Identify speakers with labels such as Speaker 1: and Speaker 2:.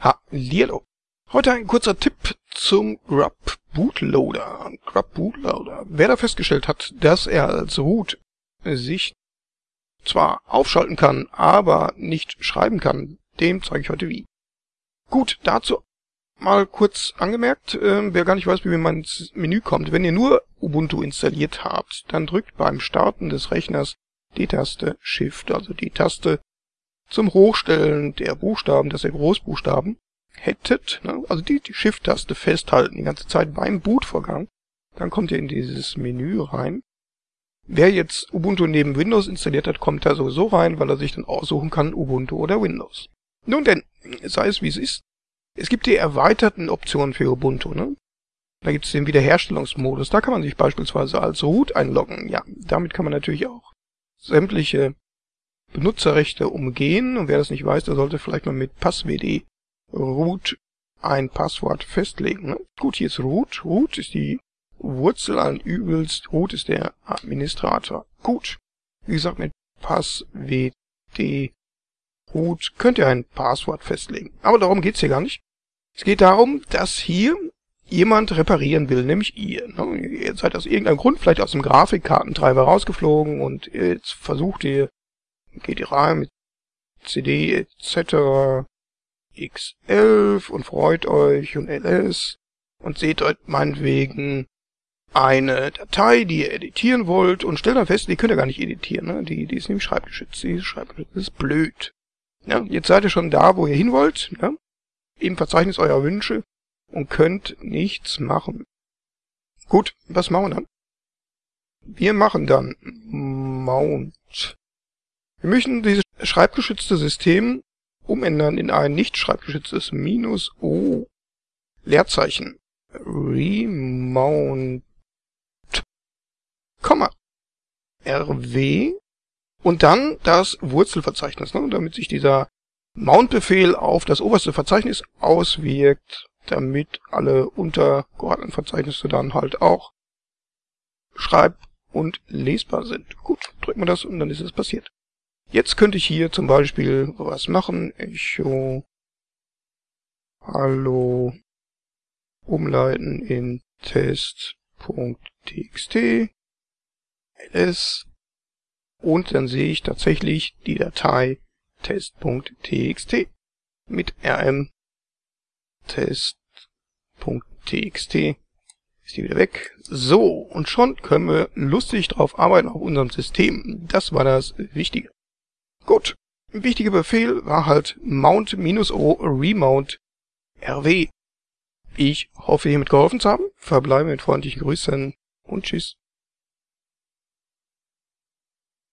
Speaker 1: Hallihallo. Heute ein kurzer Tipp zum Grub Bootloader. Grub Bootloader. Wer da festgestellt hat, dass er als Root sich zwar aufschalten kann, aber nicht schreiben kann, dem zeige ich heute wie. Gut, dazu mal kurz angemerkt, äh, wer gar nicht weiß, wie man ins Menü kommt. Wenn ihr nur Ubuntu installiert habt, dann drückt beim Starten des Rechners die Taste Shift, also die Taste zum Hochstellen der Buchstaben, dass ihr Großbuchstaben hättet, ne, also die, die Shift-Taste festhalten die ganze Zeit beim Bootvorgang, dann kommt ihr in dieses Menü rein. Wer jetzt Ubuntu neben Windows installiert hat, kommt da sowieso rein, weil er sich dann aussuchen kann, Ubuntu oder Windows. Nun denn, sei es wie es ist, es gibt die erweiterten Optionen für Ubuntu. Ne? Da gibt es den Wiederherstellungsmodus. Da kann man sich beispielsweise als Root einloggen. Ja, damit kann man natürlich auch sämtliche Benutzerrechte umgehen. Und wer das nicht weiß, der sollte vielleicht mal mit passwd root ein Passwort festlegen. Ne? Gut, hier ist root. Root ist die Wurzel allen Übels. Root ist der Administrator. Gut. Wie gesagt, mit passwd root könnt ihr ein Passwort festlegen. Aber darum geht's hier gar nicht. Es geht darum, dass hier jemand reparieren will, nämlich ihr. Ne? Ihr seid aus irgendeinem Grund vielleicht aus dem Grafikkartentreiber rausgeflogen und jetzt versucht ihr rein mit CD etc. X11 und freut euch und ls und seht dort meinetwegen eine Datei, die ihr editieren wollt und stellt dann fest, die könnt ihr gar nicht editieren. Ne? Die, die ist nämlich schreibgeschützt. Die ist schreibgeschützt. Ist blöd. Ja, jetzt seid ihr schon da, wo ihr hin wollt, ja? im Verzeichnis eurer Wünsche und könnt nichts machen. Gut, was machen wir dann? Wir machen dann Mount wir möchten dieses schreibgeschützte System umändern in ein nicht schreibgeschütztes minus O Leerzeichen. Remount. Komma. Rw und dann das Wurzelverzeichnis, ne, damit sich dieser Mount-Befehl auf das oberste Verzeichnis auswirkt, damit alle untergeordneten Verzeichnisse dann halt auch schreib- und lesbar sind. Gut, drücken wir das und dann ist es passiert. Jetzt könnte ich hier zum Beispiel was machen. Echo Hallo umleiten in test.txt ls und dann sehe ich tatsächlich die Datei test.txt mit rm test.txt ist die wieder weg. So, und schon können wir lustig drauf arbeiten auf unserem System. Das war das Wichtige. Gut. Wichtiger Befehl war halt mount-o remount rw. Ich hoffe, hiermit geholfen zu haben. Verbleibe mit freundlichen Grüßen und tschüss.